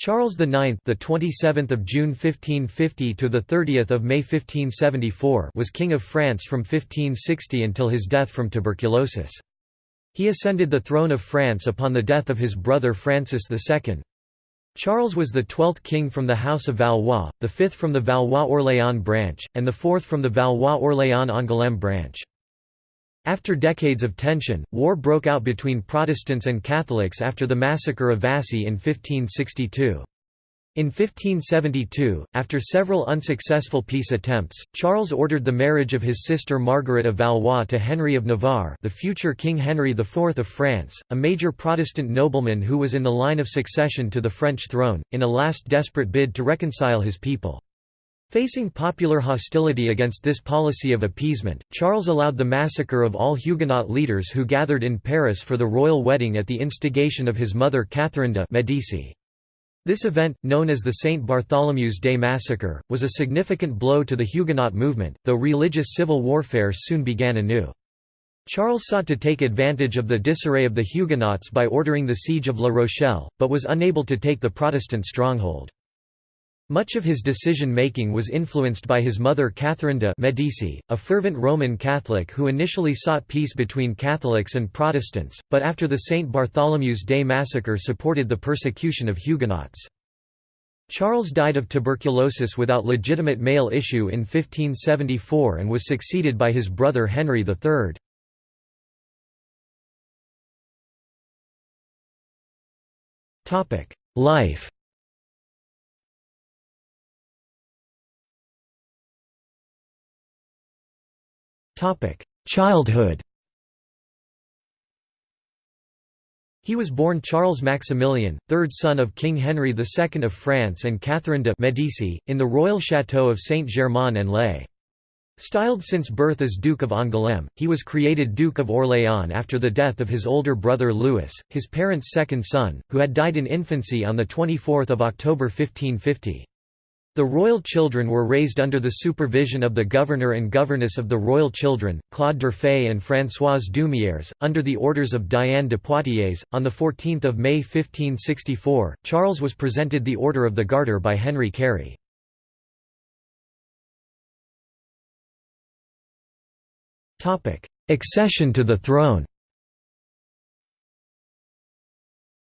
Charles IX, the 27th of June 1550 to the 30th of May 1574, was king of France from 1560 until his death from tuberculosis. He ascended the throne of France upon the death of his brother Francis II. Charles was the twelfth king from the House of Valois, the fifth from the Valois-Orléans branch, and the fourth from the Valois-Orléans-Angoulême branch. After decades of tension, war broke out between Protestants and Catholics after the massacre of Vassy in 1562. In 1572, after several unsuccessful peace attempts, Charles ordered the marriage of his sister Margaret of Valois to Henry of Navarre the future King Henry IV of France, a major Protestant nobleman who was in the line of succession to the French throne, in a last desperate bid to reconcile his people. Facing popular hostility against this policy of appeasement, Charles allowed the massacre of all Huguenot leaders who gathered in Paris for the royal wedding at the instigation of his mother Catherine de' Medici. This event, known as the St. Bartholomew's Day Massacre, was a significant blow to the Huguenot movement, though religious civil warfare soon began anew. Charles sought to take advantage of the disarray of the Huguenots by ordering the siege of La Rochelle, but was unable to take the Protestant stronghold. Much of his decision-making was influenced by his mother Catherine de' Medici, a fervent Roman Catholic who initially sought peace between Catholics and Protestants, but after the St. Bartholomew's Day massacre supported the persecution of Huguenots. Charles died of tuberculosis without legitimate male issue in 1574 and was succeeded by his brother Henry III. Life Childhood He was born Charles Maximilian, third son of King Henry II of France and Catherine de' Medici, in the royal château of Saint-Germain-en-Laye. Styled since birth as Duke of Angoulême, he was created Duke of Orléans after the death of his older brother Louis, his parents' second son, who had died in infancy on 24 October 1550. The royal children were raised under the supervision of the governor and governess of the royal children, Claude d'Urfé and Françoise D'Humières, under the orders of Diane de Poitiers. On 14 May 1564, Charles was presented the Order of the Garter by Henry Carey. Accession to the throne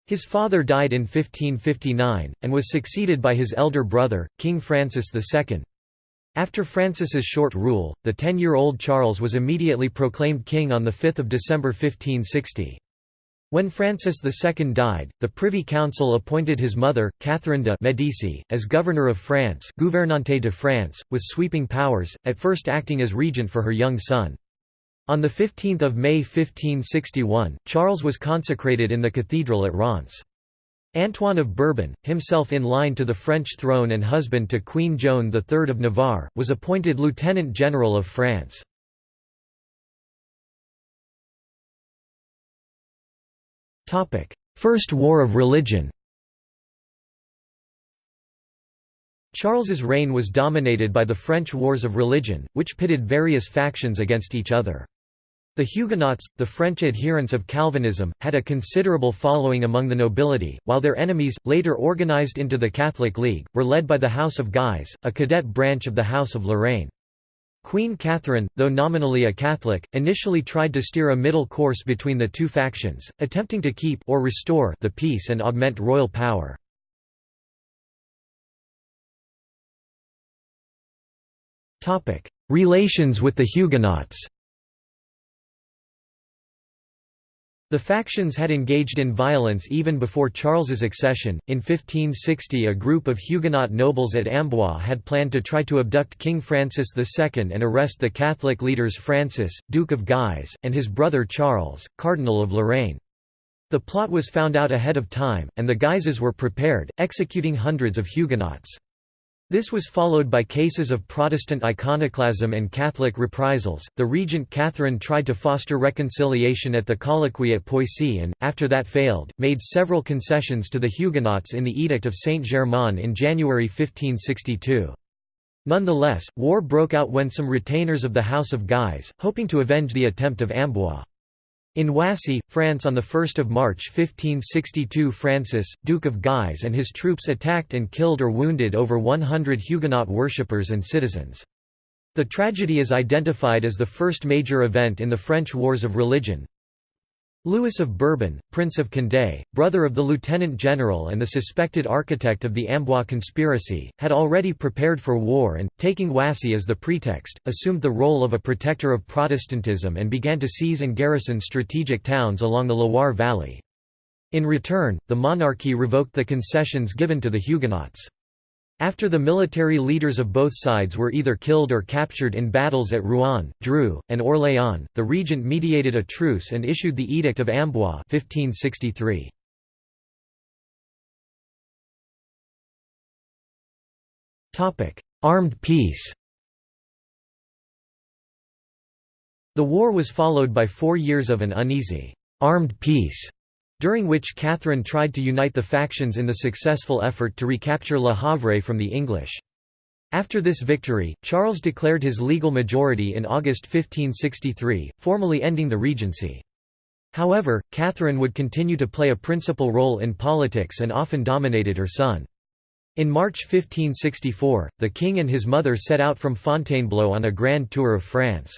His father died in 1559, and was succeeded by his elder brother, King Francis II. After Francis's short rule, the ten-year-old Charles was immediately proclaimed king on 5 December 1560. When Francis II died, the Privy Council appointed his mother, Catherine de' Medici, as governor of France Gouvernante de France, with sweeping powers, at first acting as regent for her young son. On 15 May 1561, Charles was consecrated in the cathedral at Reims. Antoine of Bourbon, himself in line to the French throne and husband to Queen Joan III of Navarre, was appointed Lieutenant General of France. First War of Religion Charles's reign was dominated by the French Wars of Religion, which pitted various factions against each other. The Huguenots, the French adherents of Calvinism, had a considerable following among the nobility, while their enemies, later organized into the Catholic League, were led by the House of Guise, a cadet branch of the House of Lorraine. Queen Catherine, though nominally a Catholic, initially tried to steer a middle course between the two factions, attempting to keep or restore the peace and augment royal power. Relations with the Huguenots The factions had engaged in violence even before Charles's accession. In 1560, a group of Huguenot nobles at Amboise had planned to try to abduct King Francis II and arrest the Catholic leaders Francis, Duke of Guise, and his brother Charles, Cardinal of Lorraine. The plot was found out ahead of time, and the Guises were prepared, executing hundreds of Huguenots. This was followed by cases of Protestant iconoclasm and Catholic reprisals. The regent Catherine tried to foster reconciliation at the colloquy at Poissy and, after that failed, made several concessions to the Huguenots in the Edict of Saint-Germain in January 1562. Nonetheless, war broke out when some retainers of the House of Guise, hoping to avenge the attempt of Amboise. In Wassy, France on 1 March 1562 Francis, Duke of Guise and his troops attacked and killed or wounded over 100 Huguenot worshippers and citizens. The tragedy is identified as the first major event in the French Wars of Religion. Louis of Bourbon, Prince of Condé, brother of the lieutenant general and the suspected architect of the Amboise conspiracy, had already prepared for war and, taking Wassy as the pretext, assumed the role of a protector of Protestantism and began to seize and garrison strategic towns along the Loire Valley. In return, the monarchy revoked the concessions given to the Huguenots. After the military leaders of both sides were either killed or captured in battles at Rouen, Dreux, and Orléans, the regent mediated a truce and issued the Edict of Amboise 1563. Armed peace The war was followed by four years of an uneasy, armed peace during which Catherine tried to unite the factions in the successful effort to recapture Le Havre from the English. After this victory, Charles declared his legal majority in August 1563, formally ending the regency. However, Catherine would continue to play a principal role in politics and often dominated her son. In March 1564, the king and his mother set out from Fontainebleau on a grand tour of France.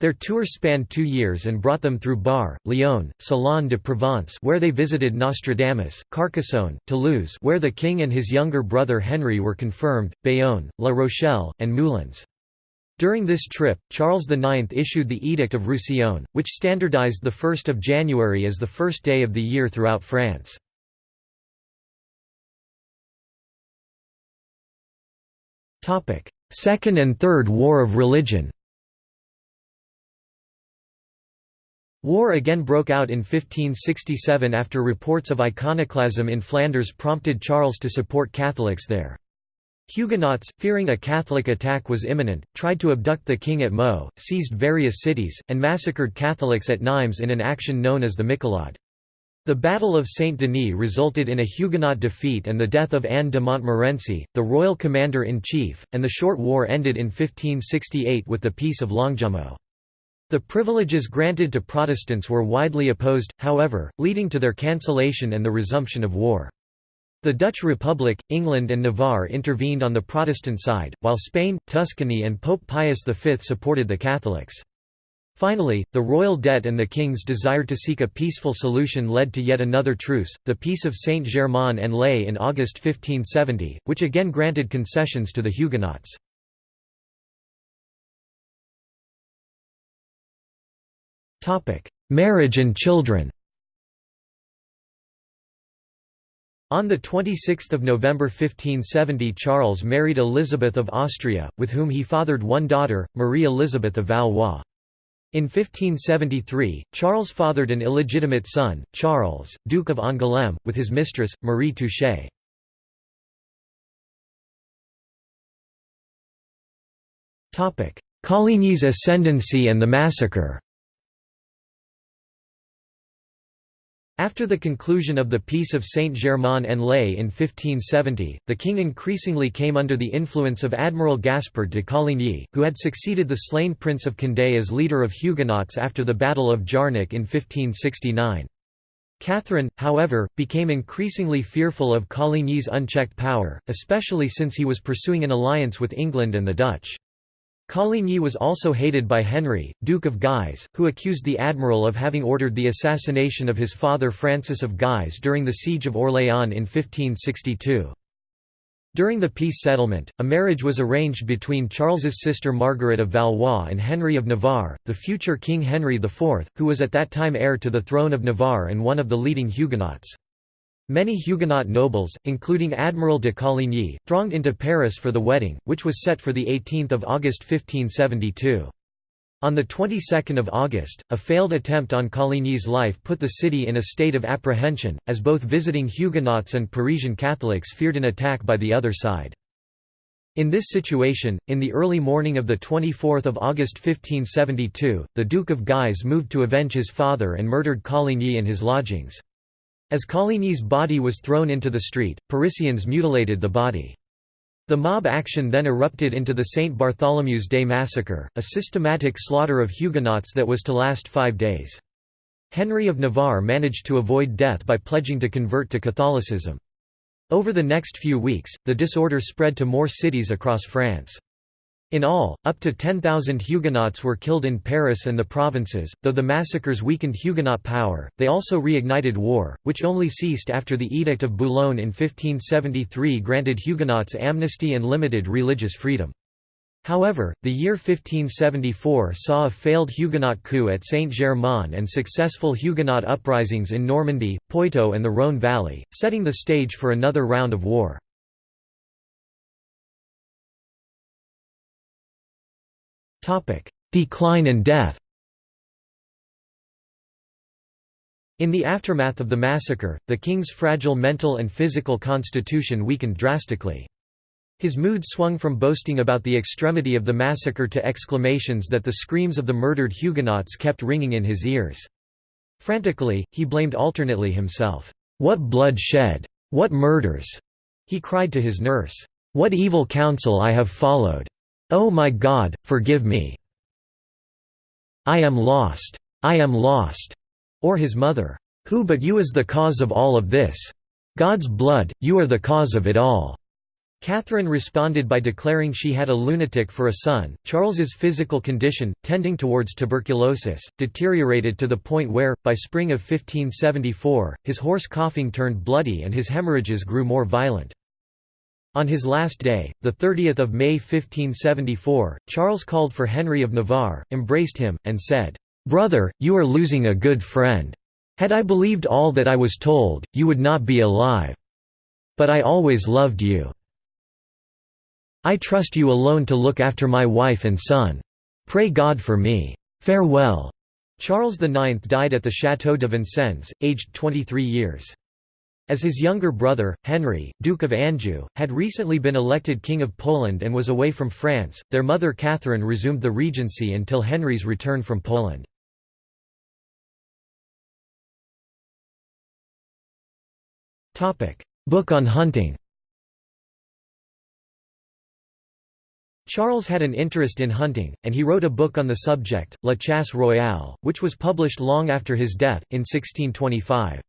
Their tour spanned two years and brought them through Bar, Lyon, Salon de Provence where they visited Nostradamus, Carcassonne, Toulouse where the king and his younger brother Henry were confirmed, Bayonne, La Rochelle, and Moulins. During this trip, Charles IX issued the Edict of Roussillon, which standardized 1 January as the first day of the year throughout France. Second and Third War of Religion War again broke out in 1567 after reports of iconoclasm in Flanders prompted Charles to support Catholics there. Huguenots, fearing a Catholic attack was imminent, tried to abduct the king at Meaux, seized various cities, and massacred Catholics at Nimes in an action known as the Michelade. The Battle of Saint-Denis resulted in a Huguenot defeat and the death of Anne de Montmorency, the royal commander-in-chief, and the short war ended in 1568 with the Peace of Longjumeau. The privileges granted to Protestants were widely opposed, however, leading to their cancellation and the resumption of war. The Dutch Republic, England and Navarre intervened on the Protestant side, while Spain, Tuscany and Pope Pius V supported the Catholics. Finally, the royal debt and the king's desire to seek a peaceful solution led to yet another truce, the Peace of Saint-Germain-en-Laye in August 1570, which again granted concessions to the Huguenots. Marriage and children On 26 November 1570 Charles married Elizabeth of Austria, with whom he fathered one daughter, Marie Elizabeth of Valois. In 1573, Charles fathered an illegitimate son, Charles, Duke of Angoulême, with his mistress, Marie Touchet. Coligny's ascendancy and the massacre After the conclusion of the Peace of Saint-Germain-en-Laye in 1570, the king increasingly came under the influence of Admiral Gaspard de Coligny, who had succeeded the slain Prince of Condé as leader of Huguenots after the Battle of Jarnac in 1569. Catherine, however, became increasingly fearful of Coligny's unchecked power, especially since he was pursuing an alliance with England and the Dutch. Coligny was also hated by Henry, Duke of Guise, who accused the admiral of having ordered the assassination of his father Francis of Guise during the Siege of Orléans in 1562. During the peace settlement, a marriage was arranged between Charles's sister Margaret of Valois and Henry of Navarre, the future King Henry IV, who was at that time heir to the throne of Navarre and one of the leading Huguenots. Many Huguenot nobles, including Admiral de Coligny, thronged into Paris for the wedding, which was set for the 18 August 1572. On the 22nd of August, a failed attempt on Coligny's life put the city in a state of apprehension, as both visiting Huguenots and Parisian Catholics feared an attack by the other side. In this situation, in the early morning of 24 August 1572, the Duke of Guise moved to avenge his father and murdered Coligny in his lodgings. As Coligny's body was thrown into the street, Parisians mutilated the body. The mob action then erupted into the St. Bartholomew's Day massacre, a systematic slaughter of Huguenots that was to last five days. Henry of Navarre managed to avoid death by pledging to convert to Catholicism. Over the next few weeks, the disorder spread to more cities across France. In all, up to 10,000 Huguenots were killed in Paris and the provinces. Though the massacres weakened Huguenot power, they also reignited war, which only ceased after the Edict of Boulogne in 1573 granted Huguenots amnesty and limited religious freedom. However, the year 1574 saw a failed Huguenot coup at Saint-Germain and successful Huguenot uprisings in Normandy, Poitou and the Rhône Valley, setting the stage for another round of war. Decline and death In the aftermath of the massacre, the king's fragile mental and physical constitution weakened drastically. His mood swung from boasting about the extremity of the massacre to exclamations that the screams of the murdered Huguenots kept ringing in his ears. Frantically, he blamed alternately himself. "'What blood shed! What murders!' he cried to his nurse. "'What evil counsel I have followed! Oh my God, forgive me! I am lost! I am lost!' Or his mother, "'Who but you is the cause of all of this? God's blood, you are the cause of it all!' Catherine responded by declaring she had a lunatic for a son. Charles's physical condition, tending towards tuberculosis, deteriorated to the point where, by spring of 1574, his hoarse coughing turned bloody and his hemorrhages grew more violent. On his last day, 30 May 1574, Charles called for Henry of Navarre, embraced him, and said, "'Brother, you are losing a good friend. Had I believed all that I was told, you would not be alive. But I always loved you. I trust you alone to look after my wife and son. Pray God for me. Farewell." Charles IX died at the Château de Vincennes, aged 23 years. As his younger brother, Henry, Duke of Anjou, had recently been elected King of Poland and was away from France, their mother Catherine resumed the regency until Henry's return from Poland. Book on hunting Charles had an interest in hunting, and he wrote a book on the subject, La Chasse Royale, which was published long after his death, in 1625.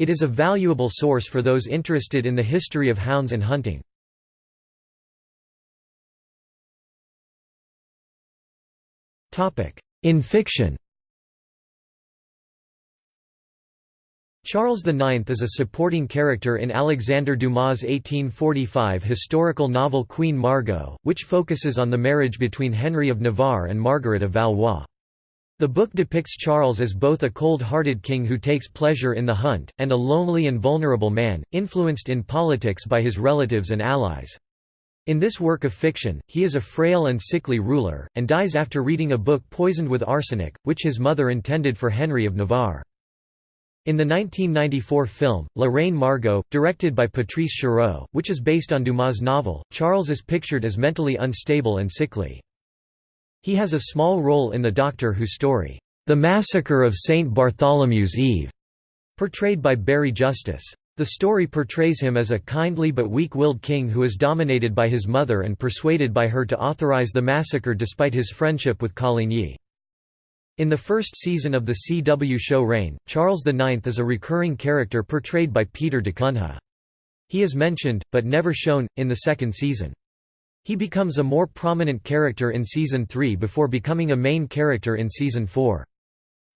It is a valuable source for those interested in the history of hounds and hunting. In fiction Charles IX is a supporting character in Alexandre Dumas' 1845 historical novel Queen Margot, which focuses on the marriage between Henry of Navarre and Margaret of Valois. The book depicts Charles as both a cold-hearted king who takes pleasure in the hunt, and a lonely and vulnerable man, influenced in politics by his relatives and allies. In this work of fiction, he is a frail and sickly ruler, and dies after reading a book poisoned with arsenic, which his mother intended for Henry of Navarre. In the 1994 film, La Reine Margot, directed by Patrice Chéreau, which is based on Dumas' novel, Charles is pictured as mentally unstable and sickly. He has a small role in the Doctor Who story, The Massacre of St. Bartholomew's Eve, portrayed by Barry Justice. The story portrays him as a kindly but weak-willed king who is dominated by his mother and persuaded by her to authorize the massacre despite his friendship with Coligny. In the first season of the CW show Reign, Charles IX is a recurring character portrayed by Peter DaCunha. He is mentioned, but never shown, in the second season. He becomes a more prominent character in Season 3 before becoming a main character in Season 4.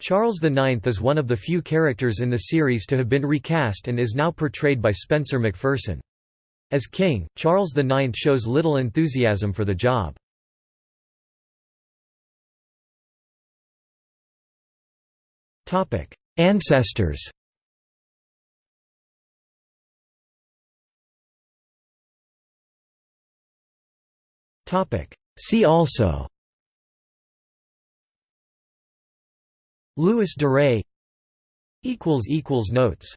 Charles IX is one of the few characters in the series to have been recast and is now portrayed by Spencer MacPherson. As king, Charles IX shows little enthusiasm for the job. Ancestors See also. Louis de Notes